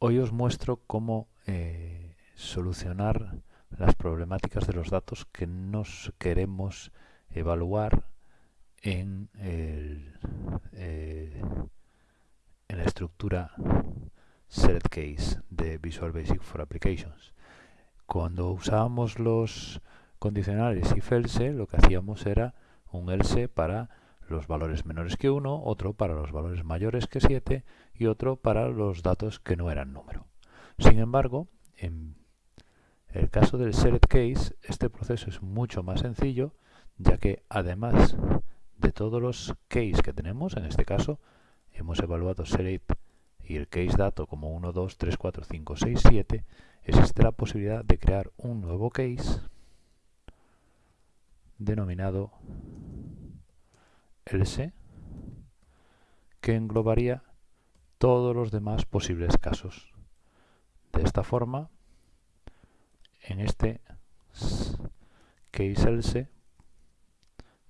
Hoy os muestro cómo eh, solucionar las problemáticas de los datos que nos queremos evaluar en, el, eh, en la estructura SelectCase de Visual Basic for Applications. Cuando usábamos los condicionales if else, lo que hacíamos era un else para los valores menores que 1, otro para los valores mayores que 7 y otro para los datos que no eran número. Sin embargo, en el caso del select case, este proceso es mucho más sencillo, ya que además de todos los case que tenemos, en este caso hemos evaluado select y el case dato como 1, 2, 3, 4, 5, 6, 7, existe la posibilidad de crear un nuevo case denominado else que englobaría todos los demás posibles casos. De esta forma, en este case else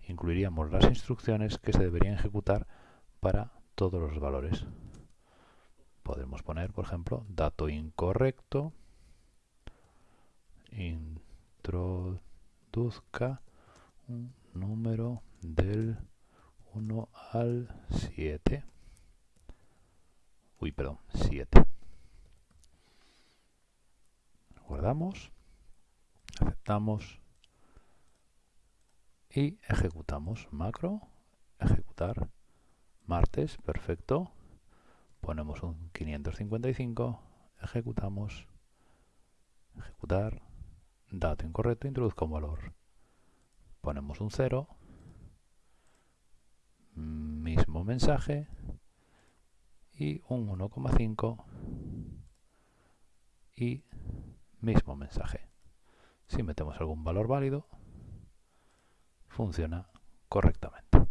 incluiríamos las instrucciones que se deberían ejecutar para todos los valores. Podemos poner, por ejemplo, dato incorrecto, introduzca un número del 1 al 7. Uy, perdón, 7. Guardamos, aceptamos y ejecutamos. Macro, ejecutar. Martes, perfecto. Ponemos un 555, ejecutamos, ejecutar, dato incorrecto, introduzca un valor. Ponemos un 0, mismo mensaje y un 1,5 y mismo mensaje. Si metemos algún valor válido, funciona correctamente.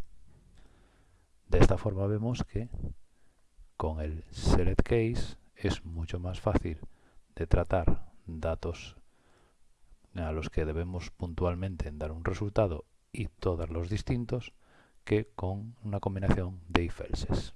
De esta forma vemos que con el select case es mucho más fácil de tratar datos a los que debemos puntualmente dar un resultado y todos los distintos que con una combinación de if-elses.